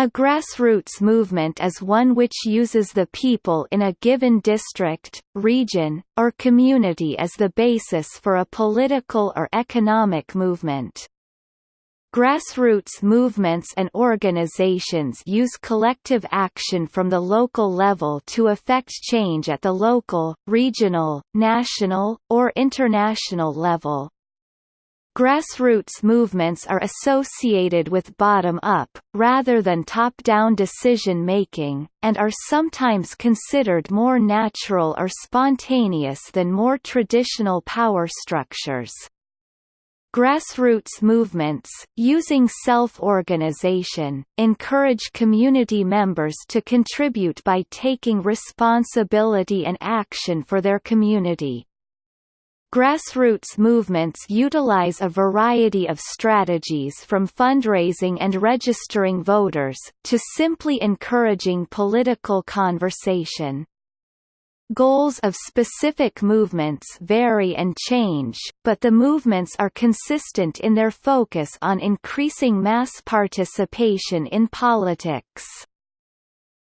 A grassroots movement is one which uses the people in a given district, region, or community as the basis for a political or economic movement. Grassroots movements and organizations use collective action from the local level to effect change at the local, regional, national, or international level. Grassroots movements are associated with bottom-up, rather than top-down decision-making, and are sometimes considered more natural or spontaneous than more traditional power structures. Grassroots movements, using self-organization, encourage community members to contribute by taking responsibility and action for their community. Grassroots movements utilize a variety of strategies from fundraising and registering voters, to simply encouraging political conversation. Goals of specific movements vary and change, but the movements are consistent in their focus on increasing mass participation in politics.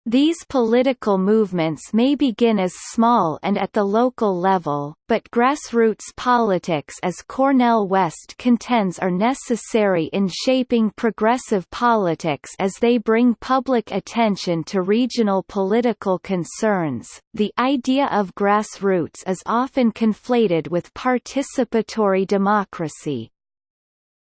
These political movements may begin as small and at the local level, but grassroots politics as Cornel West contends are necessary in shaping progressive politics as they bring public attention to regional political concerns. The idea of grassroots is often conflated with participatory democracy,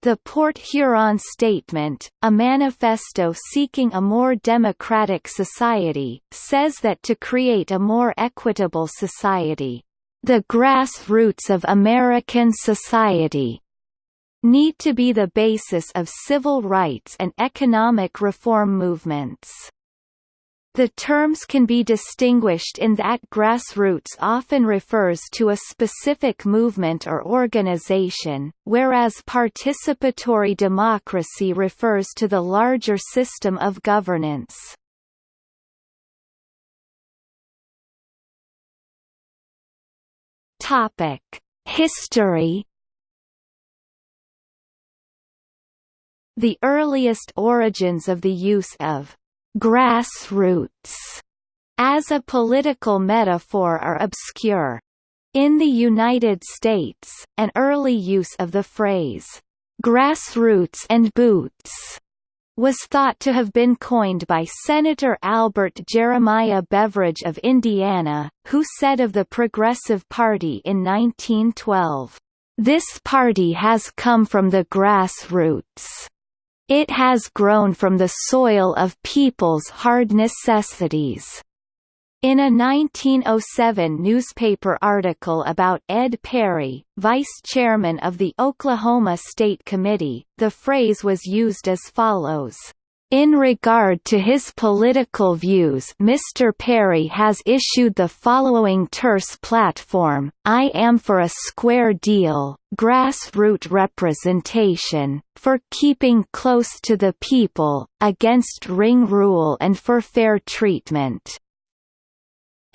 the Port Huron Statement, a manifesto seeking a more democratic society, says that to create a more equitable society, the grassroots of American society need to be the basis of civil rights and economic reform movements. The terms can be distinguished in that grassroots often refers to a specific movement or organization, whereas participatory democracy refers to the larger system of governance. History The earliest origins of the use of grassroots as a political metaphor are obscure. In the United States, an early use of the phrase, grassroots and boots, was thought to have been coined by Senator Albert Jeremiah Beveridge of Indiana, who said of the Progressive Party in 1912, "...this party has come from the grassroots." It has grown from the soil of people's hard necessities. In a 1907 newspaper article about Ed Perry, vice chairman of the Oklahoma State Committee, the phrase was used as follows. In regard to his political views Mr. Perry has issued the following terse platform, I am for a square deal, grassroots representation, for keeping close to the people, against ring rule and for fair treatment.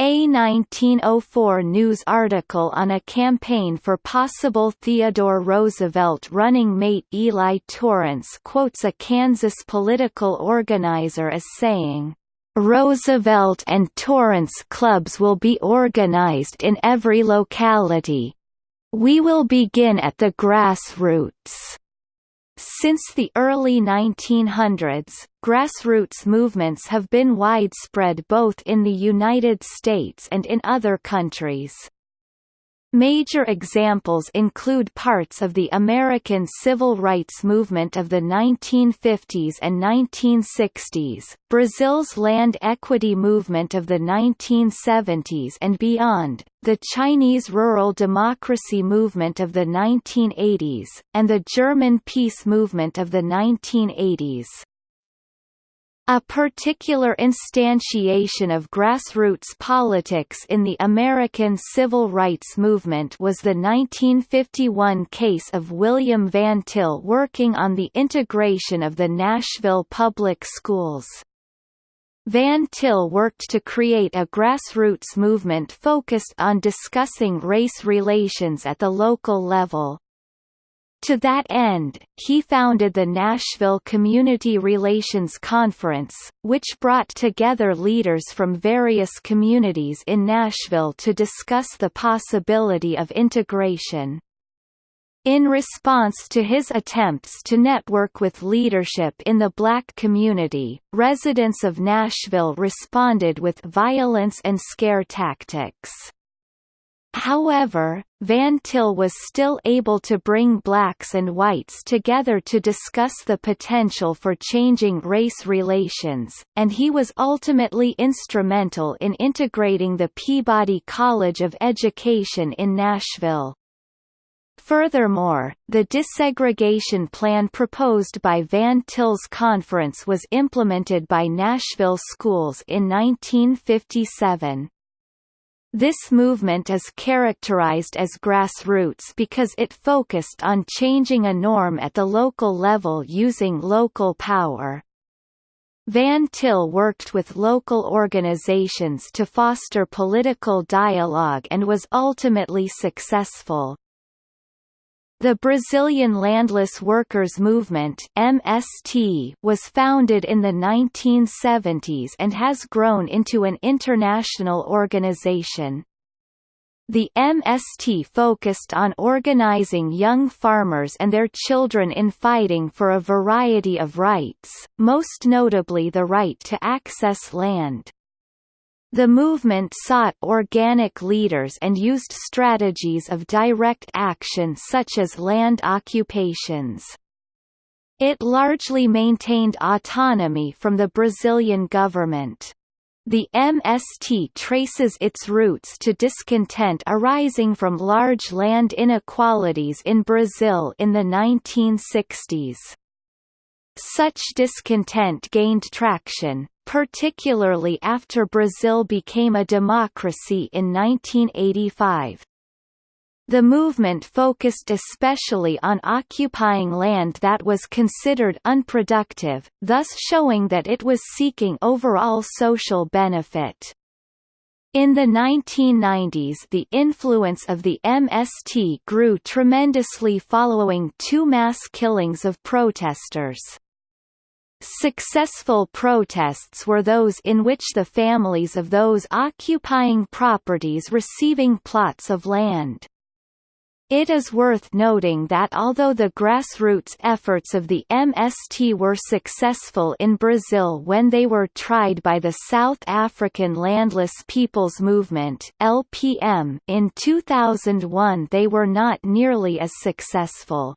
A 1904 news article on a campaign for possible Theodore Roosevelt running mate Eli Torrance quotes a Kansas political organizer as saying, "...Roosevelt and Torrance clubs will be organized in every locality. We will begin at the grassroots." Since the early 1900s, grassroots movements have been widespread both in the United States and in other countries. Major examples include parts of the American civil rights movement of the 1950s and 1960s, Brazil's land equity movement of the 1970s and beyond, the Chinese rural democracy movement of the 1980s, and the German peace movement of the 1980s. A particular instantiation of grassroots politics in the American civil rights movement was the 1951 case of William Van Til working on the integration of the Nashville public schools. Van Til worked to create a grassroots movement focused on discussing race relations at the local level. To that end, he founded the Nashville Community Relations Conference, which brought together leaders from various communities in Nashville to discuss the possibility of integration. In response to his attempts to network with leadership in the black community, residents of Nashville responded with violence and scare tactics. However, Van Til was still able to bring blacks and whites together to discuss the potential for changing race relations, and he was ultimately instrumental in integrating the Peabody College of Education in Nashville. Furthermore, the desegregation plan proposed by Van Til's conference was implemented by Nashville schools in 1957. This movement is characterized as grassroots because it focused on changing a norm at the local level using local power. Van Til worked with local organizations to foster political dialogue and was ultimately successful. The Brazilian Landless Workers Movement (MST) was founded in the 1970s and has grown into an international organization. The MST focused on organizing young farmers and their children in fighting for a variety of rights, most notably the right to access land. The movement sought organic leaders and used strategies of direct action such as land occupations. It largely maintained autonomy from the Brazilian government. The MST traces its roots to discontent arising from large land inequalities in Brazil in the 1960s. Such discontent gained traction, particularly after Brazil became a democracy in 1985. The movement focused especially on occupying land that was considered unproductive, thus showing that it was seeking overall social benefit. In the 1990s the influence of the MST grew tremendously following two mass killings of protesters. Successful protests were those in which the families of those occupying properties receiving plots of land. It is worth noting that although the grassroots efforts of the MST were successful in Brazil when they were tried by the South African Landless Peoples Movement (LPM) in 2001 they were not nearly as successful.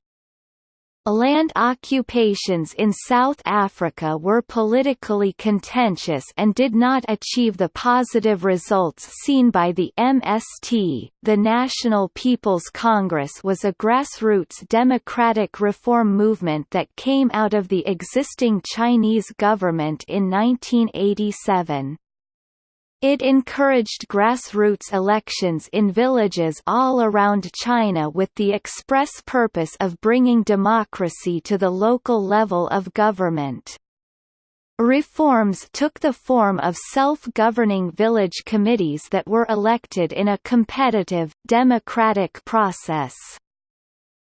Land occupations in South Africa were politically contentious and did not achieve the positive results seen by the MST. The National People's Congress was a grassroots democratic reform movement that came out of the existing Chinese government in 1987. It encouraged grassroots elections in villages all around China with the express purpose of bringing democracy to the local level of government. Reforms took the form of self-governing village committees that were elected in a competitive, democratic process.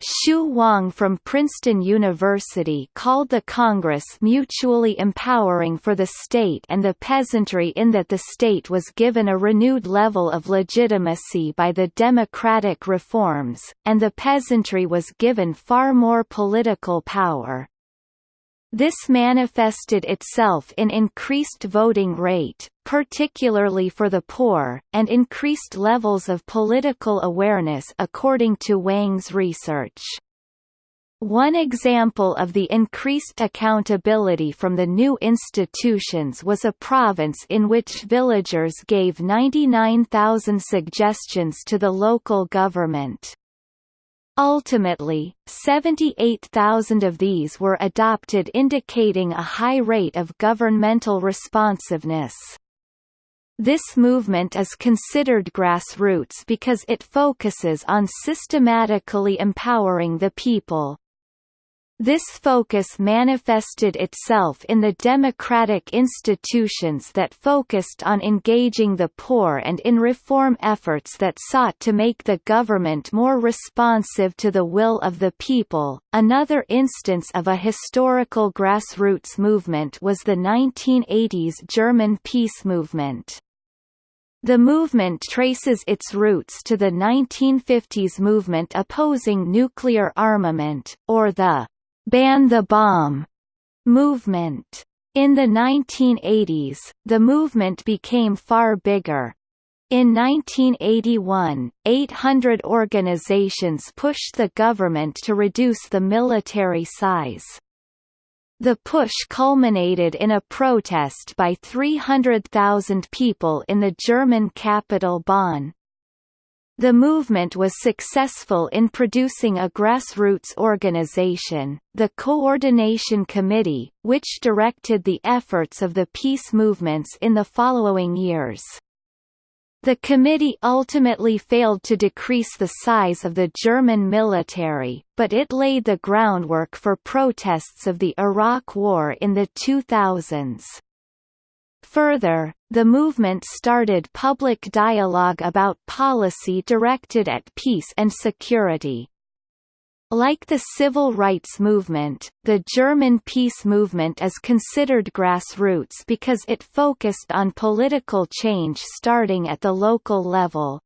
Xu Wang from Princeton University called the Congress mutually empowering for the state and the peasantry in that the state was given a renewed level of legitimacy by the democratic reforms, and the peasantry was given far more political power. This manifested itself in increased voting rate, particularly for the poor, and increased levels of political awareness according to Wang's research. One example of the increased accountability from the new institutions was a province in which villagers gave 99,000 suggestions to the local government. Ultimately, 78,000 of these were adopted indicating a high rate of governmental responsiveness. This movement is considered grassroots because it focuses on systematically empowering the people. This focus manifested itself in the democratic institutions that focused on engaging the poor and in reform efforts that sought to make the government more responsive to the will of the people. Another instance of a historical grassroots movement was the 1980s German peace movement. The movement traces its roots to the 1950s movement opposing nuclear armament, or the ban the bomb movement. In the 1980s, the movement became far bigger. In 1981, 800 organizations pushed the government to reduce the military size. The push culminated in a protest by 300,000 people in the German capital Bonn. The movement was successful in producing a grassroots organization, the Coordination Committee, which directed the efforts of the peace movements in the following years. The committee ultimately failed to decrease the size of the German military, but it laid the groundwork for protests of the Iraq War in the 2000s. Further, the movement started public dialogue about policy directed at peace and security. Like the civil rights movement, the German peace movement is considered grassroots because it focused on political change starting at the local level.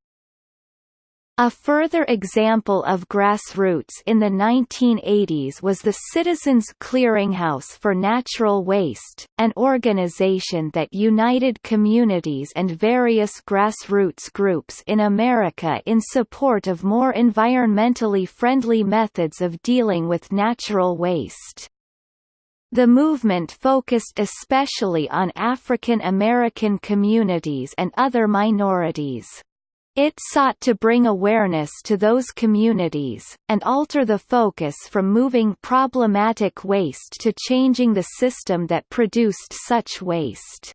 A further example of grassroots in the 1980s was the Citizens Clearinghouse for Natural Waste, an organization that united communities and various grassroots groups in America in support of more environmentally friendly methods of dealing with natural waste. The movement focused especially on African American communities and other minorities. It sought to bring awareness to those communities, and alter the focus from moving problematic waste to changing the system that produced such waste.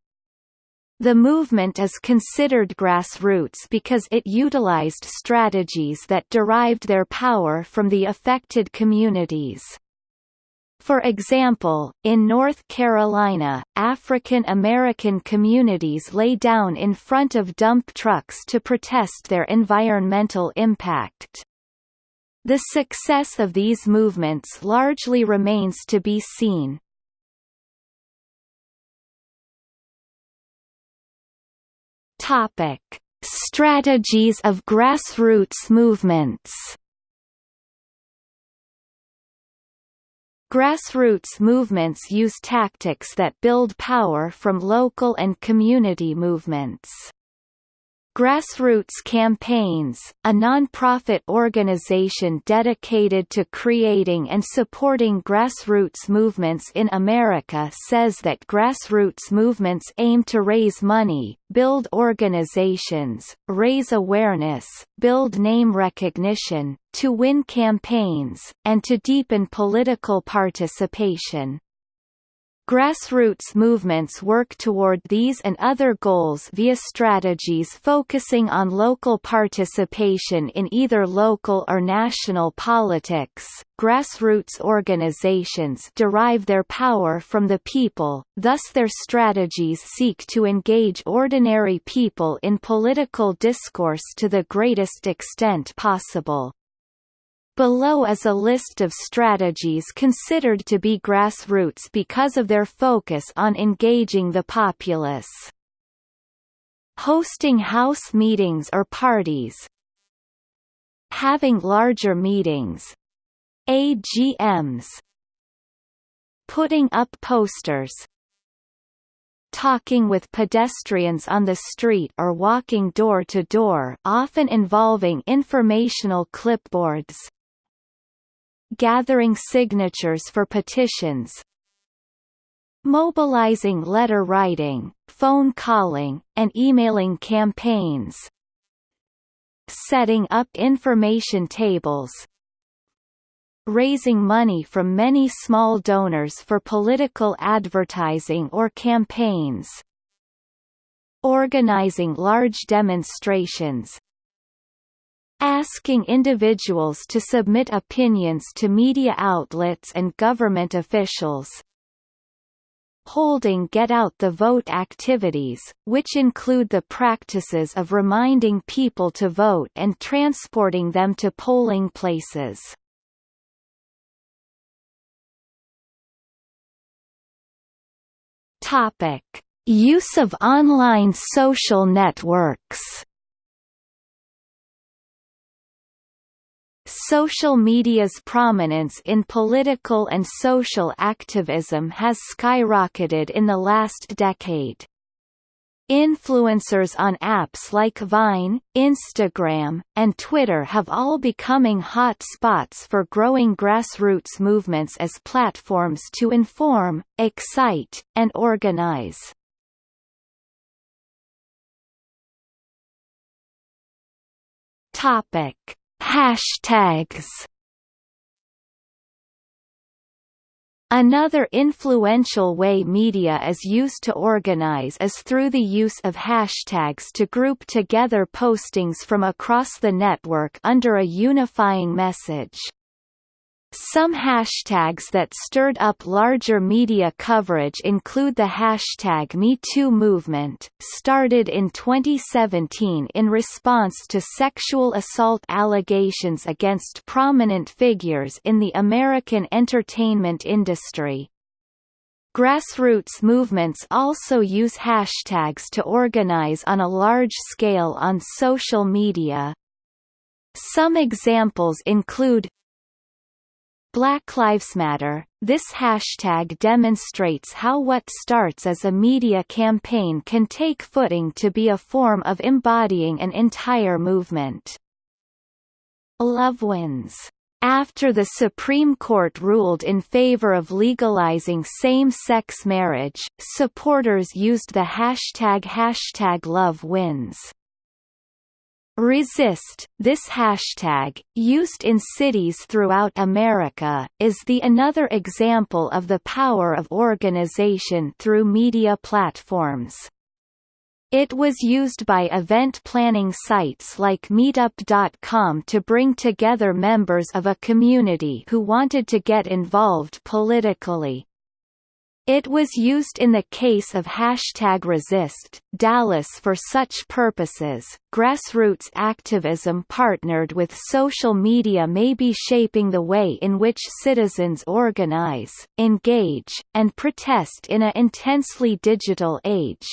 The movement is considered grassroots because it utilized strategies that derived their power from the affected communities. For example, in North Carolina, African American communities lay down in front of dump trucks to protest their environmental impact. The success of these movements largely remains to be seen. Topic: Strategies of grassroots movements Grassroots movements use tactics that build power from local and community movements. Grassroots Campaigns, a non-profit organization dedicated to creating and supporting grassroots movements in America says that grassroots movements aim to raise money, build organizations, raise awareness, build name recognition, to win campaigns, and to deepen political participation. Grassroots movements work toward these and other goals via strategies focusing on local participation in either local or national politics. Grassroots organizations derive their power from the people, thus their strategies seek to engage ordinary people in political discourse to the greatest extent possible. Below is a list of strategies considered to be grassroots because of their focus on engaging the populace. Hosting house meetings or parties. Having larger meetings. AGMs Putting up posters. Talking with pedestrians on the street or walking door to door often involving informational clipboards gathering signatures for petitions mobilizing letter writing, phone calling, and emailing campaigns setting up information tables raising money from many small donors for political advertising or campaigns organizing large demonstrations asking individuals to submit opinions to media outlets and government officials, holding Get Out the Vote activities, which include the practices of reminding people to vote and transporting them to polling places. Topic: Use of online social networks. Social media's prominence in political and social activism has skyrocketed in the last decade. Influencers on apps like Vine, Instagram, and Twitter have all becoming hot spots for growing grassroots movements as platforms to inform, excite, and organize. Topic: Hashtags Another influential way media is used to organize is through the use of hashtags to group together postings from across the network under a unifying message. Some hashtags that stirred up larger media coverage include the hashtag MeToo movement, started in 2017 in response to sexual assault allegations against prominent figures in the American entertainment industry. Grassroots movements also use hashtags to organize on a large scale on social media. Some examples include Black Lives Matter. This hashtag demonstrates how what starts as a media campaign can take footing to be a form of embodying an entire movement. Love wins. After the Supreme Court ruled in favor of legalizing same-sex marriage, supporters used the hashtag hashtag love wins. Resist, this hashtag, used in cities throughout America, is the another example of the power of organization through media platforms. It was used by event planning sites like Meetup.com to bring together members of a community who wanted to get involved politically. It was used in the case of hashtag resist, Dallas for such purposes. Grassroots activism partnered with social media may be shaping the way in which citizens organize, engage, and protest in an intensely digital age.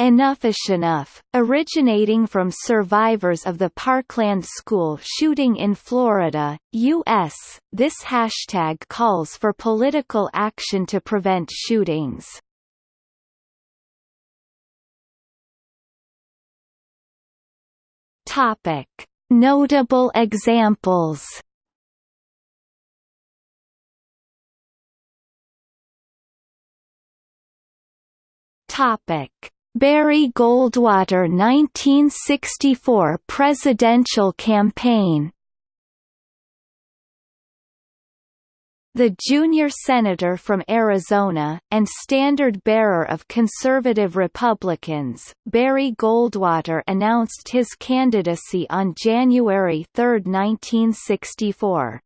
Enough is enough, originating from survivors of the Parkland school shooting in Florida, U.S., this hashtag calls for political action to prevent shootings. Notable examples Topic Barry Goldwater 1964 presidential campaign The junior senator from Arizona, and standard-bearer of conservative Republicans, Barry Goldwater announced his candidacy on January 3, 1964.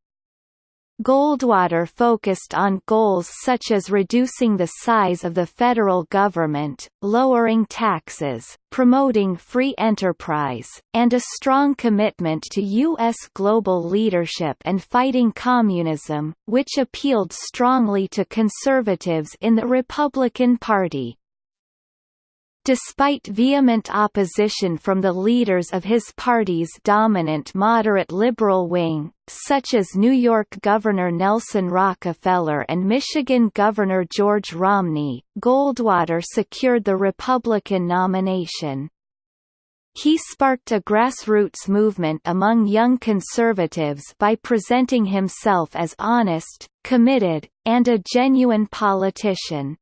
Goldwater focused on goals such as reducing the size of the federal government, lowering taxes, promoting free enterprise, and a strong commitment to U.S. global leadership and fighting communism, which appealed strongly to conservatives in the Republican Party. Despite vehement opposition from the leaders of his party's dominant moderate liberal wing, such as New York Governor Nelson Rockefeller and Michigan Governor George Romney, Goldwater secured the Republican nomination. He sparked a grassroots movement among young conservatives by presenting himself as honest, committed, and a genuine politician.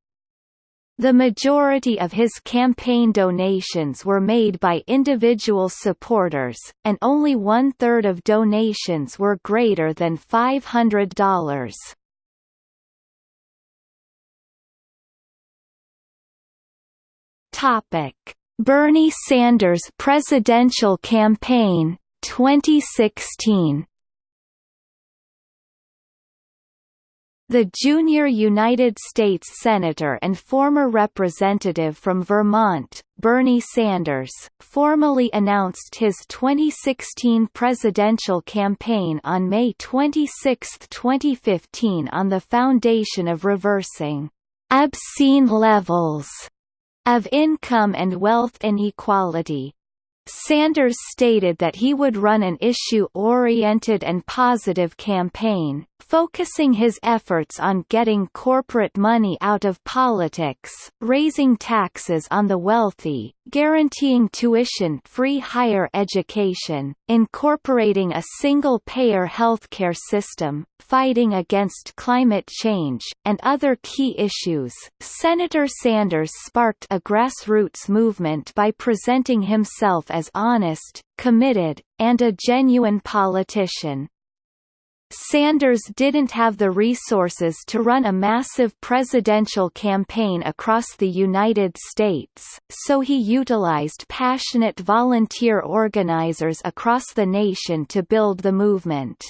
The majority of his campaign donations were made by individual supporters, and only one-third of donations were greater than $500. Topic: Bernie Sanders presidential campaign 2016 The junior United States Senator and former representative from Vermont, Bernie Sanders, formally announced his 2016 presidential campaign on May 26, 2015 on the foundation of reversing obscene levels of income and wealth inequality, Sanders stated that he would run an issue-oriented and positive campaign, focusing his efforts on getting corporate money out of politics, raising taxes on the wealthy, guaranteeing tuition-free higher education, incorporating a single-payer healthcare system, fighting against climate change, and other key issues. Senator Sanders sparked a grassroots movement by presenting himself as honest, committed, and a genuine politician. Sanders didn't have the resources to run a massive presidential campaign across the United States, so he utilized passionate volunteer organizers across the nation to build the movement.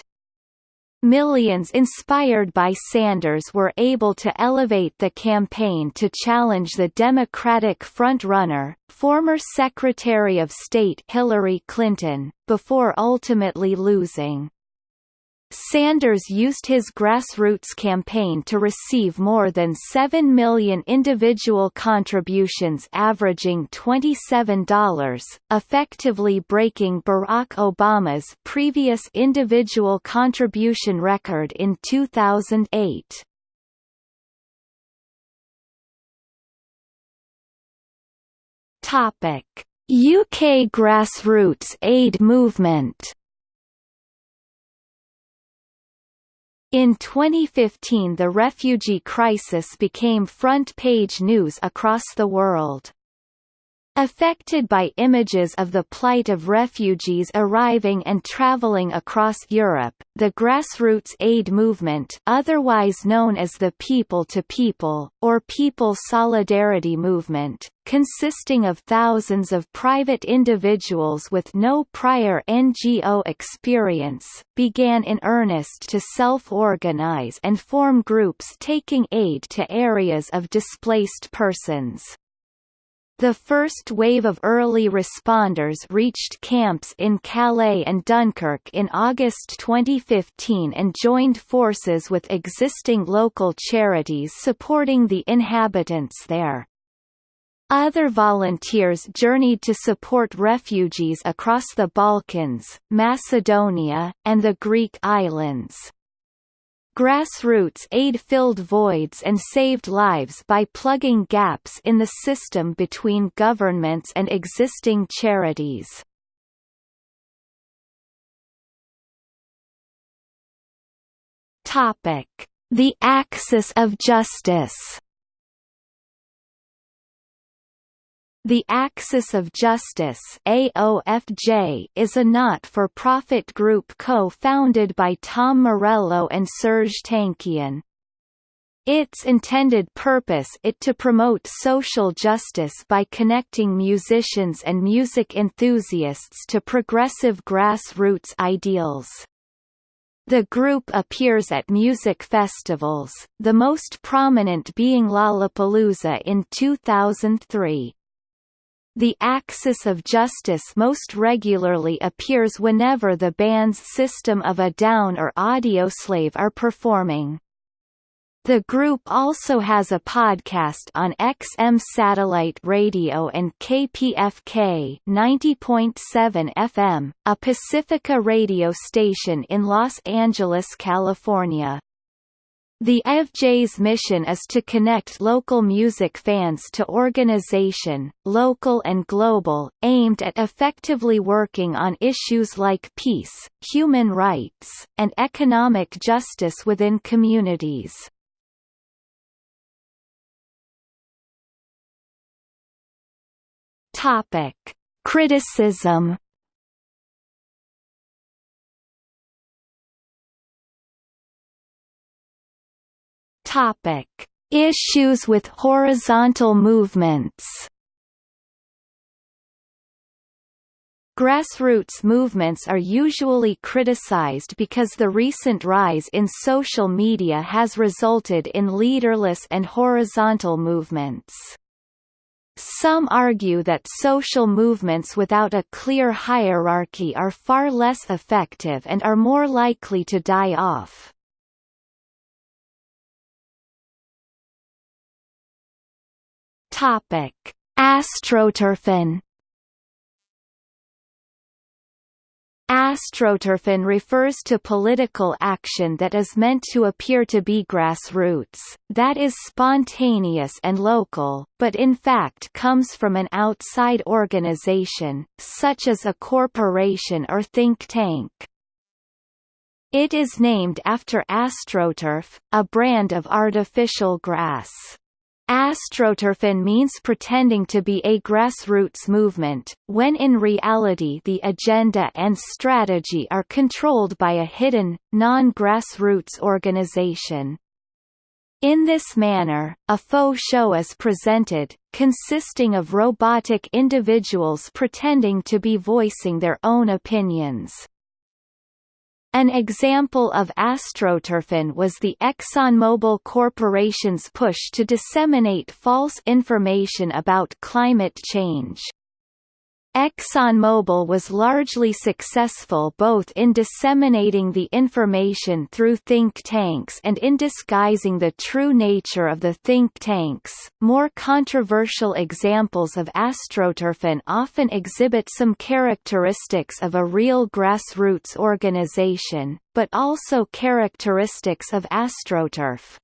Millions inspired by Sanders were able to elevate the campaign to challenge the Democratic frontrunner, former Secretary of State Hillary Clinton, before ultimately losing. Sanders used his grassroots campaign to receive more than 7 million individual contributions averaging $27, effectively breaking Barack Obama's previous individual contribution record in 2008. UK grassroots aid movement In 2015 the refugee crisis became front-page news across the world. Affected by images of the plight of refugees arriving and traveling across Europe, the grassroots aid movement otherwise known as the People-to-People, or People Solidarity Movement, consisting of thousands of private individuals with no prior NGO experience, began in earnest to self-organize and form groups taking aid to areas of displaced persons. The first wave of early responders reached camps in Calais and Dunkirk in August 2015 and joined forces with existing local charities supporting the inhabitants there. Other volunteers journeyed to support refugees across the Balkans, Macedonia, and the Greek islands. Grassroots aid filled voids and saved lives by plugging gaps in the system between governments and existing charities. The axis of justice The Axis of Justice AOFJ is a not-for-profit group co-founded by Tom Morello and Serj Tankian. Its intended purpose is to promote social justice by connecting musicians and music enthusiasts to progressive grassroots ideals. The group appears at music festivals, the most prominent being Lollapalooza in 2003. The axis of justice most regularly appears whenever the band's System of a Down or Audioslave are performing. The group also has a podcast on XM Satellite Radio and KPFK 90.7 FM, a Pacifica radio station in Los Angeles, California. The FJ's mission is to connect local music fans to organization, local and global, aimed at effectively working on issues like peace, human rights, and economic justice within communities. Criticism Topic: Issues with horizontal movements. Grassroots movements are usually criticized because the recent rise in social media has resulted in leaderless and horizontal movements. Some argue that social movements without a clear hierarchy are far less effective and are more likely to die off. Topic: Astroturfing Astroturfing refers to political action that is meant to appear to be grassroots, that is spontaneous and local, but in fact comes from an outside organization, such as a corporation or think tank. It is named after AstroTurf, a brand of artificial grass. Astroturfing means pretending to be a grassroots movement, when in reality the agenda and strategy are controlled by a hidden, non-grassroots organization. In this manner, a faux show is presented, consisting of robotic individuals pretending to be voicing their own opinions. An example of astroturfing was the ExxonMobil Corporation's push to disseminate false information about climate change. ExxonMobil was largely successful both in disseminating the information through think tanks and in disguising the true nature of the think tanks. More controversial examples of astroturfing often exhibit some characteristics of a real grassroots organization, but also characteristics of astroturf.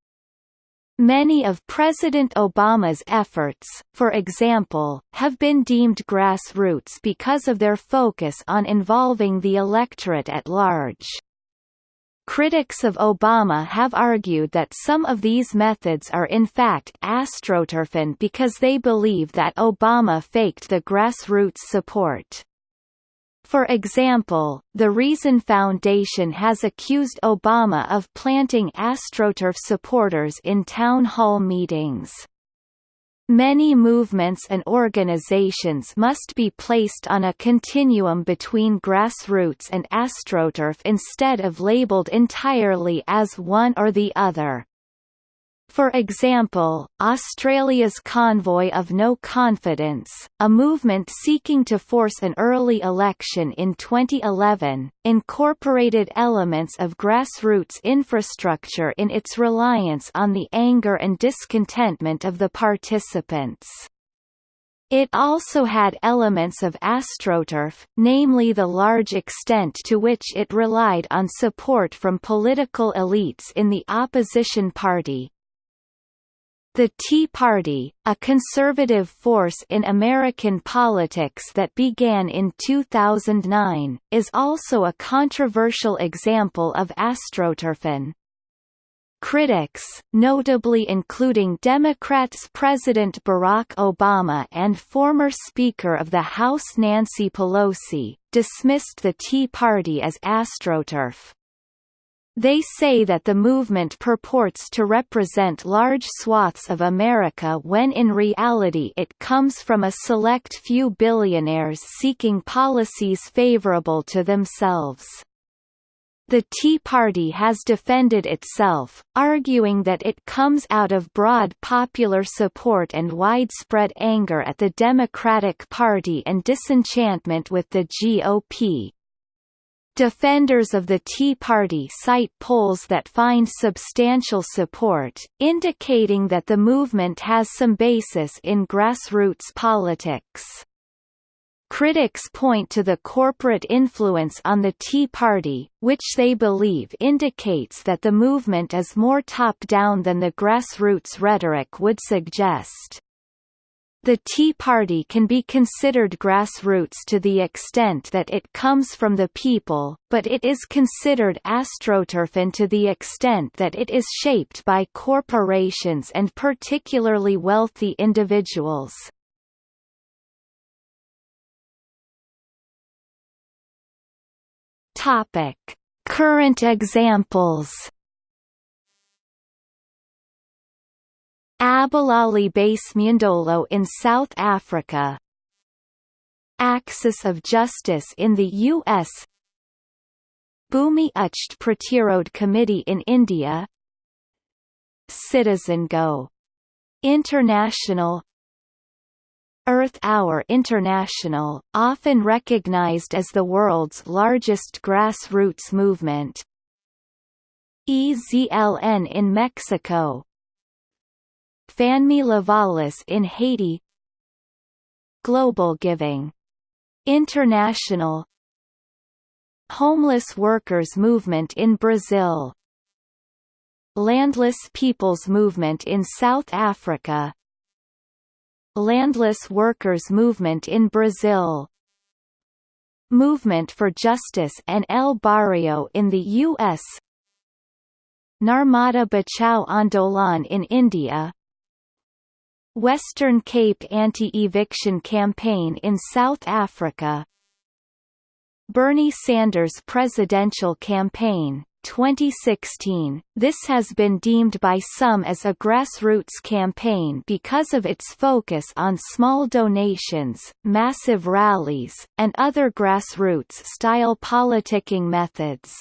Many of President Obama's efforts, for example, have been deemed grassroots because of their focus on involving the electorate at large. Critics of Obama have argued that some of these methods are in fact astroturfing because they believe that Obama faked the grassroots support. For example, the Reason Foundation has accused Obama of planting AstroTurf supporters in town hall meetings. Many movements and organizations must be placed on a continuum between grassroots and astroturf instead of labeled entirely as one or the other. For example, Australia's Convoy of No Confidence, a movement seeking to force an early election in 2011, incorporated elements of grassroots infrastructure in its reliance on the anger and discontentment of the participants. It also had elements of astroturf, namely the large extent to which it relied on support from political elites in the opposition party, the Tea Party, a conservative force in American politics that began in 2009, is also a controversial example of astroturfing. Critics, notably including Democrats President Barack Obama and former Speaker of the House Nancy Pelosi, dismissed the Tea Party as astroturf. They say that the movement purports to represent large swaths of America when in reality it comes from a select few billionaires seeking policies favorable to themselves. The Tea Party has defended itself, arguing that it comes out of broad popular support and widespread anger at the Democratic Party and disenchantment with the GOP, Defenders of the Tea Party cite polls that find substantial support, indicating that the movement has some basis in grassroots politics. Critics point to the corporate influence on the Tea Party, which they believe indicates that the movement is more top-down than the grassroots rhetoric would suggest. The Tea Party can be considered grassroots to the extent that it comes from the people, but it is considered astroturfing to the extent that it is shaped by corporations and particularly wealthy individuals. Current examples Abalali Base Mundolo in South Africa. Axis of Justice in the U.S. Bhumi Uchhed Pratirodh Committee in India. Citizen Go! International. Earth Hour International, often recognized as the world's largest grassroots movement. EZLN in Mexico Fanmi Lavalas in Haiti. Global Giving. International. Homeless Workers Movement in Brazil. Landless Peoples Movement in South Africa. Landless Workers Movement in Brazil. Movement for Justice and El Barrio in the U.S. Narmada Bachao Andolan in India Western Cape Anti-Eviction Campaign in South Africa. Bernie Sanders Presidential Campaign 2016, this has been deemed by some as a grassroots campaign because of its focus on small donations, massive rallies, and other grassroots-style politicking methods.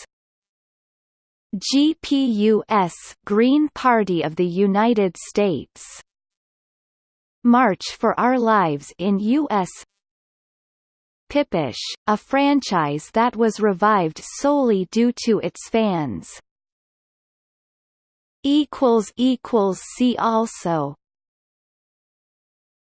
GPUS Green Party of the United States March for Our Lives in U.S. Pippish, a franchise that was revived solely due to its fans. See also